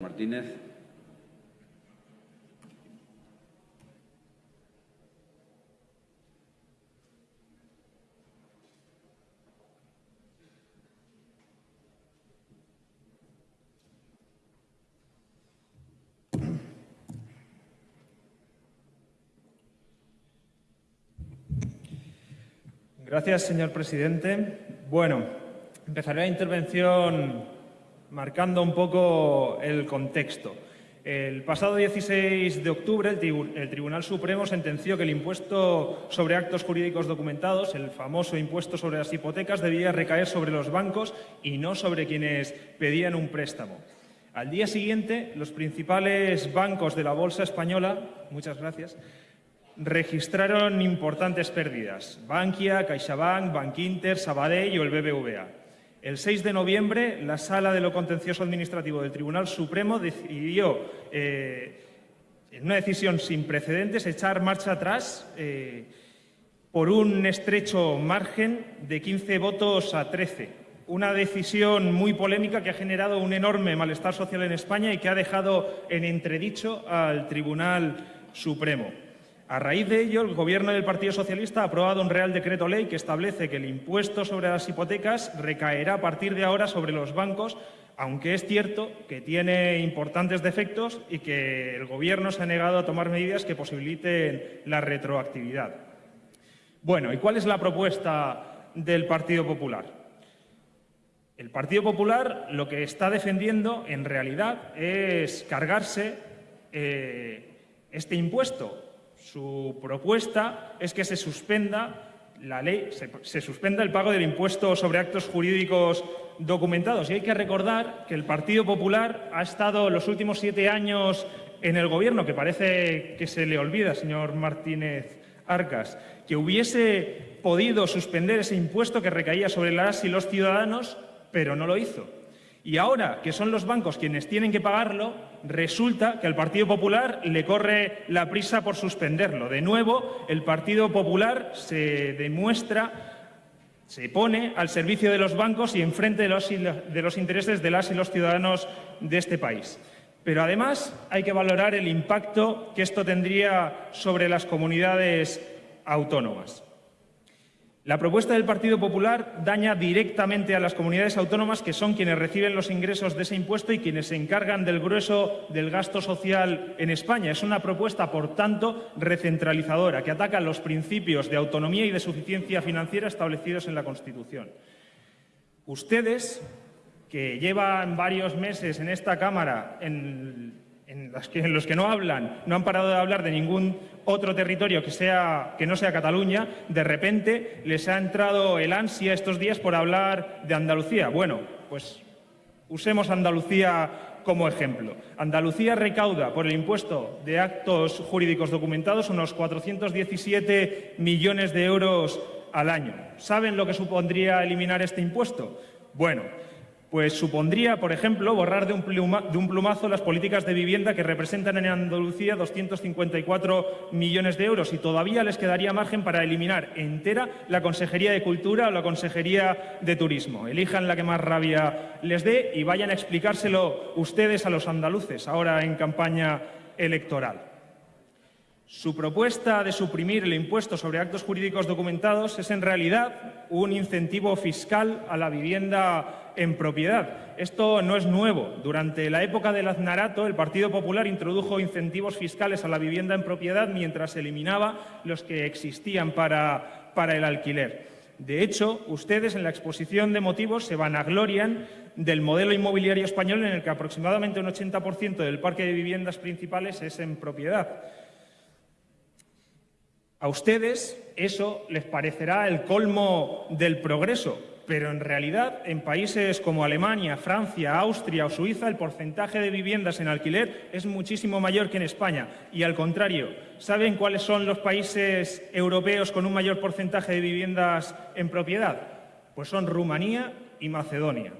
Martínez. Gracias, señor presidente. Bueno, empezaré la intervención marcando un poco el contexto. El pasado 16 de octubre, el, Tribunal Supremo sentenció que el impuesto sobre actos jurídicos documentados, el famoso impuesto sobre las hipotecas, debía recaer sobre los bancos y no sobre quienes pedían un préstamo. Al día siguiente, los principales bancos de la Bolsa Española, muchas gracias, registraron importantes pérdidas. Bankia, CaixaBank, Bankinter, Sabadell o el BBVA. El 6 de noviembre, la Sala de lo Contencioso Administrativo del Tribunal Supremo decidió, eh, en una decisión sin precedentes, echar marcha atrás eh, por un estrecho margen de 15 votos a 13. Una decisión muy polémica que ha generado un enorme malestar social en España y que ha dejado en entredicho al Tribunal Supremo. A raíz de ello, el Gobierno del Partido Socialista ha aprobado un Real Decreto Ley que establece que el impuesto sobre las hipotecas recaerá a partir de ahora sobre los bancos, aunque es cierto que tiene importantes defectos y que el Gobierno se ha negado a tomar medidas que posibiliten la retroactividad. Bueno, ¿y cuál es la propuesta del Partido Popular? El Partido Popular lo que está defendiendo, en realidad, es cargarse eh, este impuesto su propuesta es que se suspenda la ley, se, suspenda el pago del impuesto sobre actos jurídicos documentados. Y hay que recordar que el Partido Popular ha estado los últimos siete años en el Gobierno, que parece que se le olvida, señor Martínez Arcas, que hubiese podido suspender ese impuesto que recaía sobre las y los ciudadanos, pero no lo hizo. Y ahora que son los bancos quienes tienen que pagarlo, resulta que al Partido Popular le corre la prisa por suspenderlo. De nuevo, el Partido Popular se demuestra, se pone al servicio de los bancos y enfrente de los, los intereses de las y los ciudadanos de este país. Pero además hay que valorar el impacto que esto tendría sobre las comunidades autónomas. La propuesta del Partido Popular daña directamente a las comunidades autónomas, que son quienes reciben los ingresos de ese impuesto y quienes se encargan del grueso del gasto social en España. Es una propuesta, por tanto, recentralizadora, que ataca los principios de autonomía y de suficiencia financiera establecidos en la Constitución. Ustedes, que llevan varios meses en esta Cámara en en, los que no hablan, no han parado de hablar de ningún otro territorio que, sea, que no sea Cataluña, de repente les ha entrado el ansia estos días por hablar de Andalucía. Bueno, pues usemos Andalucía como ejemplo. Andalucía recauda por el impuesto de actos jurídicos documentados unos 417 millones de euros al año. ¿Saben lo que supondría eliminar este impuesto? Bueno, pues supondría, por ejemplo, borrar de un, plumazo las políticas de vivienda que representan en Andalucía 254 millones de euros y todavía les quedaría margen para eliminar entera la Consejería de Cultura o la Consejería de Turismo. Elijan la que más rabia les dé y vayan a explicárselo ustedes a los andaluces, ahora en campaña electoral. Su propuesta de suprimir el impuesto sobre actos jurídicos documentados es en realidad un incentivo fiscal a la vivienda en propiedad. Esto no es nuevo. Durante la época del aznarato, el Partido Popular introdujo incentivos fiscales a la vivienda en propiedad mientras eliminaba los que existían para, para el alquiler. De hecho, ustedes en la exposición de motivos se vanaglorian del modelo inmobiliario español en el que aproximadamente un 80% del parque de viviendas principales es en propiedad. A ustedes eso les parecerá el colmo del progreso, pero en realidad en países como Alemania, Francia, Austria o Suiza el porcentaje de viviendas en alquiler es muchísimo mayor que en España. Y al contrario, ¿saben cuáles son los países europeos con un mayor porcentaje de viviendas en propiedad? Pues son Rumanía y Macedonia.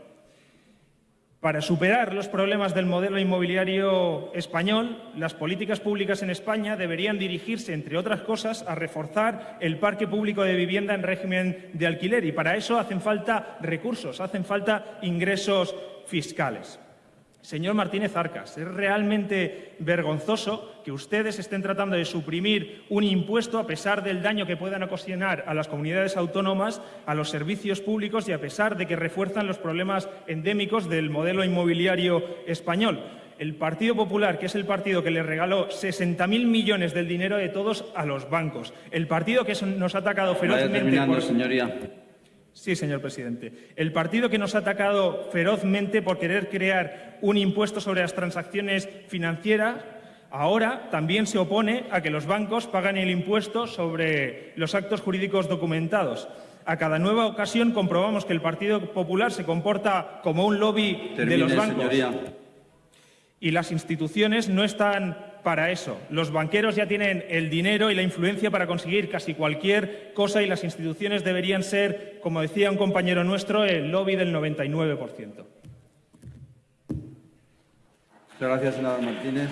Para superar los problemas del modelo inmobiliario español, las políticas públicas en España deberían dirigirse, entre otras cosas, a reforzar el parque público de vivienda en régimen de alquiler y para eso hacen falta recursos, hacen falta ingresos fiscales. Señor Martínez Arcas, es realmente vergonzoso que ustedes estén tratando de suprimir un impuesto a pesar del daño que puedan ocasionar a las comunidades autónomas, a los servicios públicos y a pesar de que refuerzan los problemas endémicos del modelo inmobiliario español. El Partido Popular, que es el partido que le regaló 60.000 millones del dinero de todos a los bancos, el partido que nos ha atacado ferozmente... por... señoría. Sí, señor presidente. El partido que nos ha atacado ferozmente por querer crear un impuesto sobre las transacciones financieras ahora también se opone a que los bancos paguen el impuesto sobre los actos jurídicos documentados. A cada nueva ocasión comprobamos que el Partido Popular se comporta como un lobby de los bancos. Y las instituciones no están para eso. Los banqueros ya tienen el dinero y la influencia para conseguir casi cualquier cosa y las instituciones deberían ser, como decía un compañero nuestro, el lobby del 99%. Muchas gracias, senador Martínez.